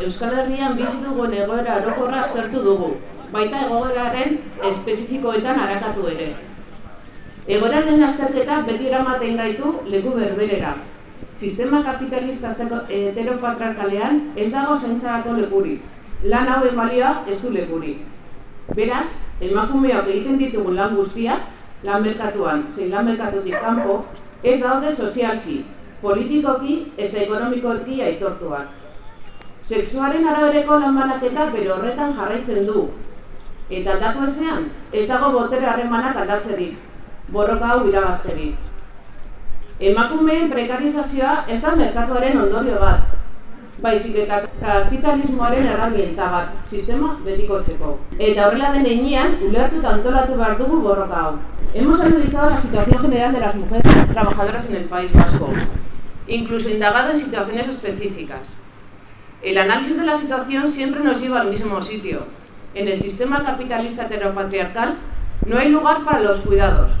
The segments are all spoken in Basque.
Euskal Herrian bizi dugun egoera orokorra aztertu dugu, baita egoeraren espezifikoetan arakatu ere. Egoeraren azterketa beti eramaten gaitu leku berberera. Sistema kapitalista heteropatriarkalean ez dago zaintzarako lekurik. Lan hauen balioa ez du lekurik. Beraz, emakumeok egiten ditugun lan guztiak, lan merkatuan, zein lan merkatutik kanpo, ez daude sozialki, politikoki eta ekonomikoki aitortuak. Sexuaren arabereko lanbanaketa bere horretan jarraitzen du. Eta aldatu ezean, ez dago botere harremanak aldatzerik, borroka hau irabazterik. Emakumeen prekarizazioa ez da merkatuaren ondorio bat, baizik eta kapitalismoaren erramienta bat, sistema betikotzeko. Eta horrela den einean, ulertu eta antolatu behar dugu borroka hau. Hemos analizado la situación general de las mujeres trabajadoras en el País Vasco, incluso indagado en situaciones específicas. El análisis de la situación siempre nos lleva al mismo sitio. En el sistema capitalista heteropatriarcal no hay lugar para los cuidados.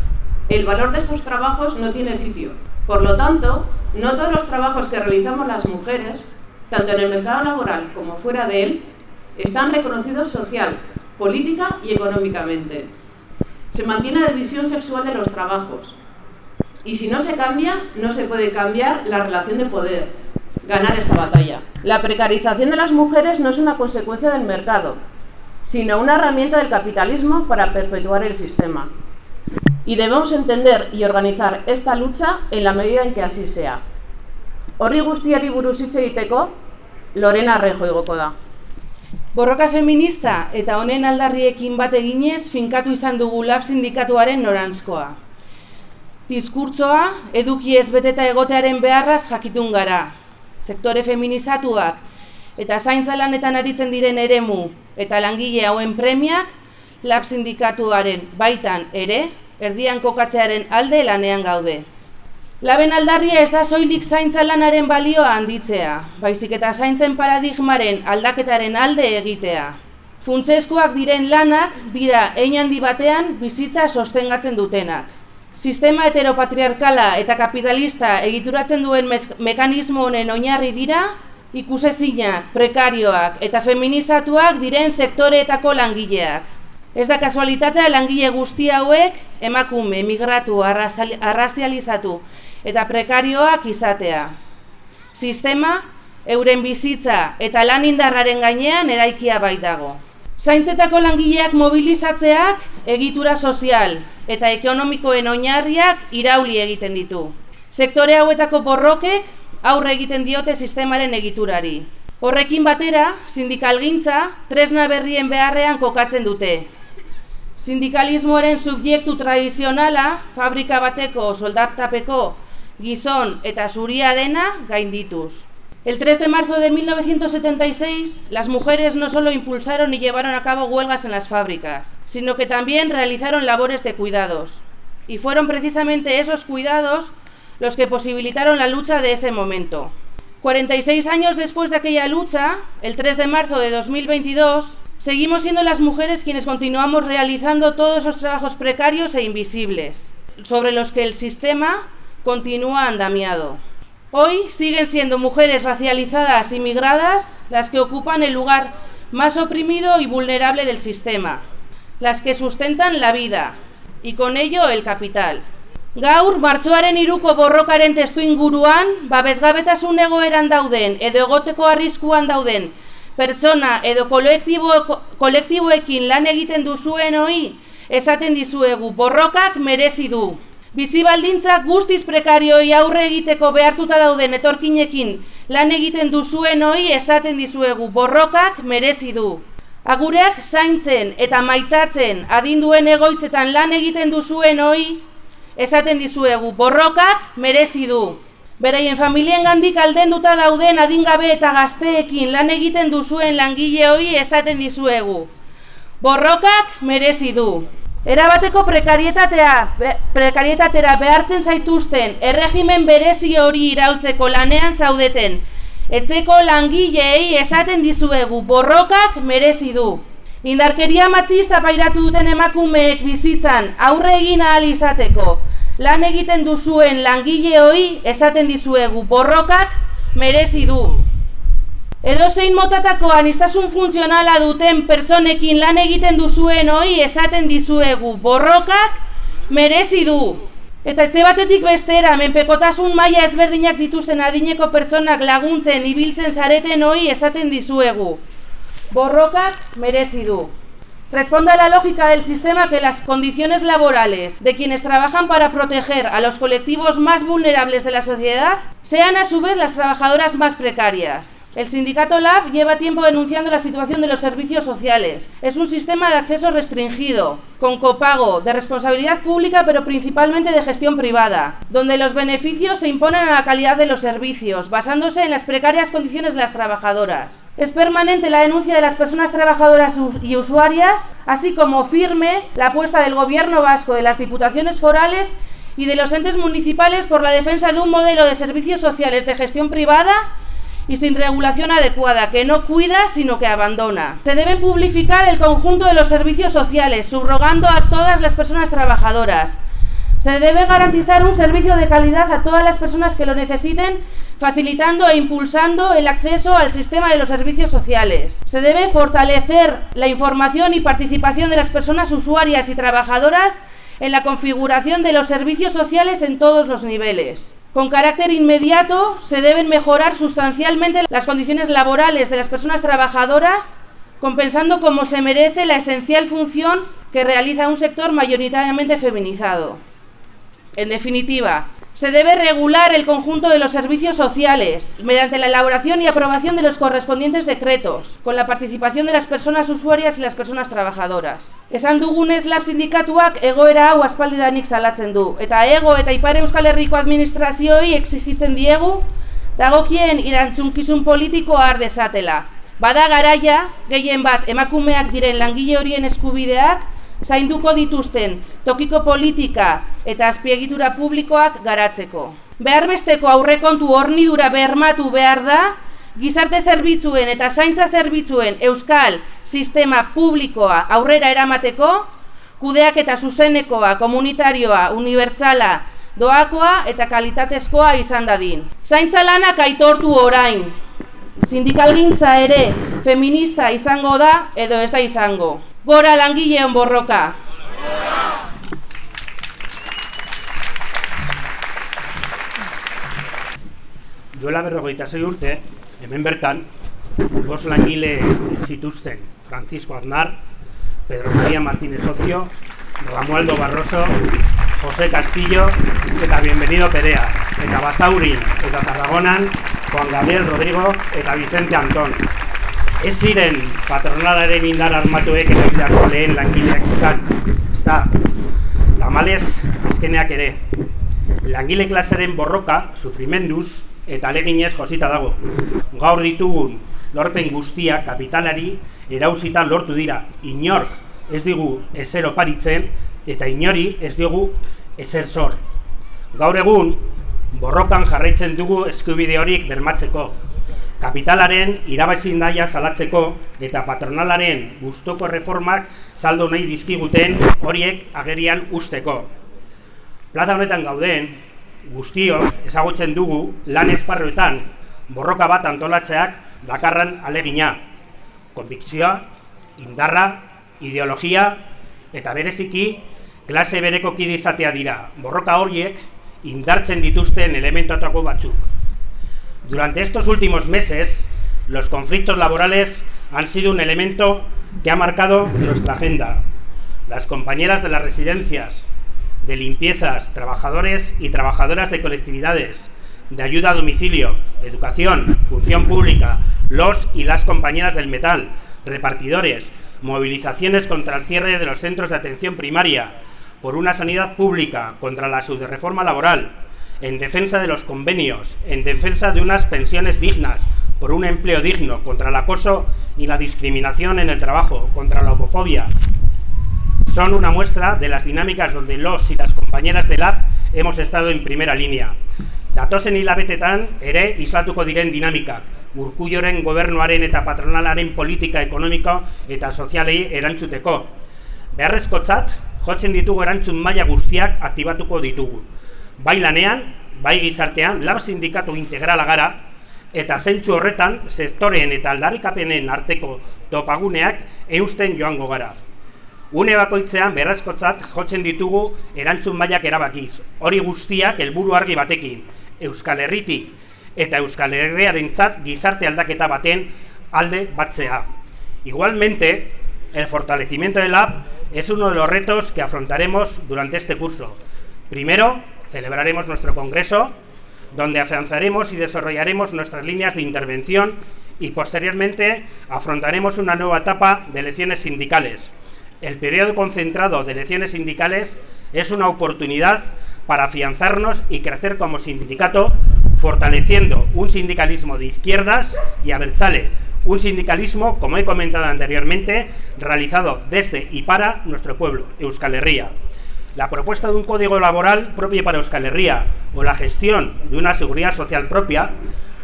El valor de estos trabajos no tiene sitio. Por lo tanto, no todos los trabajos que realizamos las mujeres, tanto en el mercado laboral como fuera de él, están reconocidos social, política y económicamente. Se mantiene la división sexual de los trabajos. Y si no se cambia, no se puede cambiar la relación de poder, ganar esta batalla. La precarización de las mujeres no es una consecuencia del mercado, sino una herramienta del capitalismo para perpetuar el sistema. Y debemos entender y organizar esta lucha en la medida en que así sea. Horri guztiari buruz hitz egiteko, Lorena Rejo igoko da. Borroka feminista eta honen aldarriekin bat eginez finkatu izan dugu lab sindikatuaren norantzkoa. Diskurtzoa, eduki ez beteta egotearen beharraz jakitun gara. Sektore feminizatuak eta zaintza lanetan aritzen diren eremu eta langile hauen premiak lab sindikatuaren baitan ere erdian kokatzearen alde lanean gaude. Laben aldarria ez da soilik zaintza lanaren balioa handitzea, baizik eta zaintzen paradigmaren aldaketaren alde egitea. Funtzeskoak diren lanak dira ein handi batean bizitza sostengatzen dutenak. Sistema heteropatriarkala eta kapitalista egituratzen duen mekanismo honen oinarri dira, ikusezinak, prekarioak eta feminizatuak diren sektoreetako langileak. Ez da kasualitatea langile guzti hauek emakume, migratu, arrazializatu eta prekarioak izatea. Sistema, euren bizitza eta lan indarraren gainean eraikia baitago. Zaintzetako langileak mobilizatzeak egitura sozial eta ekonomikoen oinarriak irauli egiten ditu. Sektore hauetako borrokek aurre egiten diote sistemaren egiturari. Horrekin batera, sindikalgintza tresna berrien beharrean kokatzen dute. Sindikalismoaren subjektu tradizionala, fabrika bateko soldatapeko gizon eta zuria dena gaindituz. El 3 de marzo de 1976, las mujeres no solo impulsaron y llevaron a cabo huelgas en las fábricas, sino que también realizaron labores de cuidados. Y fueron precisamente esos cuidados los que posibilitaron la lucha de ese momento. 46 años después de aquella lucha, el 3 de marzo de 2022, seguimos siendo las mujeres quienes continuamos realizando todos esos trabajos precarios e invisibles, sobre los que el sistema continúa andamiado. Hoy siguen siendo mujeres racializadas y migradas las que ocupan el lugar más oprimido y vulnerable del sistema, las que sustentan la vida y con ello el capital. Gaur, martxoaren iruko borrokaren testu inguruan, babesgabetasun egoeran dauden edo egoteko arriskuan dauden pertsona edo kolektibo, kolektiboekin lan egiten duzuen hoi, esaten dizuegu borrokak merezi du. Bizi baldintzak guztiz prekarioi aurre egiteko behartuta dauden etorkinekin lan egiten duzuen hoi esaten dizuegu borrokak merezi du. Agureak zaintzen eta maitatzen adinduen egoitzetan lan egiten duzuen hoi esaten dizuegu borrokak merezi du. Beraien familien gandik aldenduta dauden adingabe eta gazteekin lan egiten duzuen langile hoi esaten dizuegu. Borrokak merezi du. Erabateko prekarietatea, prekarietatera behartzen zaituzten erregimen berezi hori iraultzeko lanean zaudeten. Etzeko langileei esaten dizuegu borrokak merezi du. Indarkeria matxista pairatu duten emakumeek bizitzan aurre egin ahal izateko. Lan egiten duzuen langile hori esaten dizuegu borrokak merezi du. Edo zein motatako anistasun funtzionala duten pertsonekin lan egiten duzuen hoi esaten dizuegu borrokak merezi du. Eta etxe batetik bestera, menpekotasun maila ezberdinak dituzten adineko pertsonak laguntzen, ibiltzen zareten hoi esaten dizuegu. Borrokak merezi du. Responde a la lógica del sistema que las condiciones laborales de quienes trabajan para proteger a los colectivos más vulnerables de la sociedad sean a su vez las trabajadoras más precarias. El sindicato LAB lleva tiempo denunciando la situación de los servicios sociales. Es un sistema de acceso restringido, con copago, de responsabilidad pública pero principalmente de gestión privada, donde los beneficios se imponen a la calidad de los servicios, basándose en las precarias condiciones de las trabajadoras. Es permanente la denuncia de las personas trabajadoras y usuarias, así como firme la apuesta del gobierno vasco, de las diputaciones forales y de los entes municipales por la defensa de un modelo de servicios sociales de gestión privada y sin regulación adecuada, que no cuida sino que abandona. Se debe publificar el conjunto de los servicios sociales, subrogando a todas las personas trabajadoras. Se debe garantizar un servicio de calidad a todas las personas que lo necesiten, facilitando e impulsando el acceso al sistema de los servicios sociales. Se debe fortalecer la información y participación de las personas usuarias y trabajadoras en la configuración de los servicios sociales en todos los niveles. Con carácter inmediato se deben mejorar sustancialmente las condiciones laborales de las personas trabajadoras, compensando como se merece la esencial función que realiza un sector mayoritariamente feminizado. En definitiva, se debe regular el conjunto de los servicios sociales mediante la elaboración y aprobación de los correspondientes decretos, con la participación de las personas usuarias y las personas trabajadoras. Esan dugunez lab sindikatuak egoera hau aspaldidanik salatzen du, eta ego eta ipare euskal herriko administrazioi exigitzen diegu, dagokien irantzunkizun politiko har dezatela. Bada garaia, gehien bat emakumeak diren langile horien eskubideak, zainduko dituzten tokiko politika eta azpiegitura publikoak garatzeko. Beharbesteko aurrekontu hornidura bermatu behar da, gizarte zerbitzuen eta zaintza zerbitzuen euskal sistema publikoa aurrera eramateko, kudeak eta zuzenekoa, komunitarioa, unibertsala, doakoa eta kalitatezkoa izan dadin. Zaintza lanak aitortu orain. Sindikalgintza ere feminista izango da edo ez da izango. Gora langileon borroka. Duela berrogeita zei urte, hemen bertan, bos langile zituzten Francisco Aznar, Pedro María Martínez Ocio, Ramualdo Barroso, José Castillo eta Bienvenido Perea, eta Basaurin eta Tarragonan, Juan Gabriel Rodrigo eta Vicente Antón. Ez ziren patronalaren indar armatuek erabilako lehen langileak izan. Ez da, tamalez azkeneak ere. Langile klasaren borroka, sufrimenduz eta aleginez josita dago. Gaur ditugun lorpen guztia kapitalari erauzita lortu dira. Inork ez digu ezer oparitzen eta inori ez digu ezer zor. Gaur egun, borrokan jarraitzen dugu eskubide horik bermatzeko kapitalaren irabazin daia salatzeko eta patronalaren gustoko reformak saldo nahi dizkiguten horiek agerian usteko. Plaza honetan gauden, guztio ezagutzen dugu lan esparroetan borroka bat antolatzeak dakarran alegina, konbikzioa, indarra, ideologia eta bereziki klase bereko kidizatea dira. Borroka horiek indartzen dituzten elementuatako batzuk. Durante estos últimos meses, los conflictos laborales han sido un elemento que ha marcado nuestra agenda. Las compañeras de las residencias, de limpiezas, trabajadores y trabajadoras de colectividades, de ayuda a domicilio, educación, función pública, los y las compañeras del metal, repartidores, movilizaciones contra el cierre de los centros de atención primaria, por una sanidad pública, contra la subreforma laboral, en defensa de los convenios, en defensa de unas pensiones dignas, por un empleo digno, contra el acoso y la discriminación en el trabajo, contra la homofobia. Son una muestra de las dinámicas donde los y las compañeras del LAB hemos estado en primera línea. Datozen hilabetetan ere islatuko diren dinamikak, urkulloren gobernuaren eta patronalaren politika ekonomiko eta sozialei erantzuteko. Beharrezkotzat, jotzen ditugu erantzun maila guztiak aktibatuko ditugu bai lanean, bai gizartean, lab sindikatu integrala gara, eta zentsu horretan sektoreen eta aldarikapenen arteko topaguneak eusten joango gara. Une bakoitzean berrazkotzat jotzen ditugu erantzun mailak erabakiz. Hori guztiak helburu argi batekin, Euskal Herritik eta Euskal Herriarentzat gizarte aldaketa baten alde batzea. Igualmente, el fortalecimiento del app es uno de los retos que afrontaremos durante este curso. Primero, celebraremos nuestro congreso, donde afianzaremos y desarrollaremos nuestras líneas de intervención y posteriormente afrontaremos una nueva etapa de elecciones sindicales, el periodo concentrado de elecciones sindicales es una oportunidad para afianzarnos y crecer como sindicato, fortaleciendo un sindicalismo de izquierdas y Berchale, un sindicalismo, como he comentado anteriormente, realizado desde y para nuestro pueblo, Euskal Herria. La propuesta de un código laboral propio para Euskal Herria o la gestión de una seguridad social propia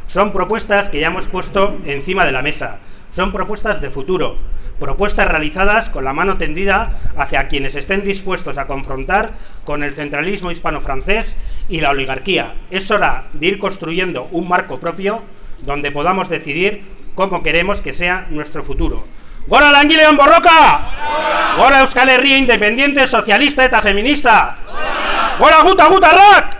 son propuestas que ya hemos puesto encima de la mesa, son propuestas de futuro, propuestas realizadas con la mano tendida hacia quienes estén dispuestos a confrontar con el centralismo hispano-francés y la oligarquía. Es hora de ir construyendo un marco propio donde podamos decidir cómo queremos que sea nuestro futuro. ¡Gora Langileon Borroka! ¡Gora Euskal Herria Independiente Socialista eta Feminista! ¡Gora Guta Guta!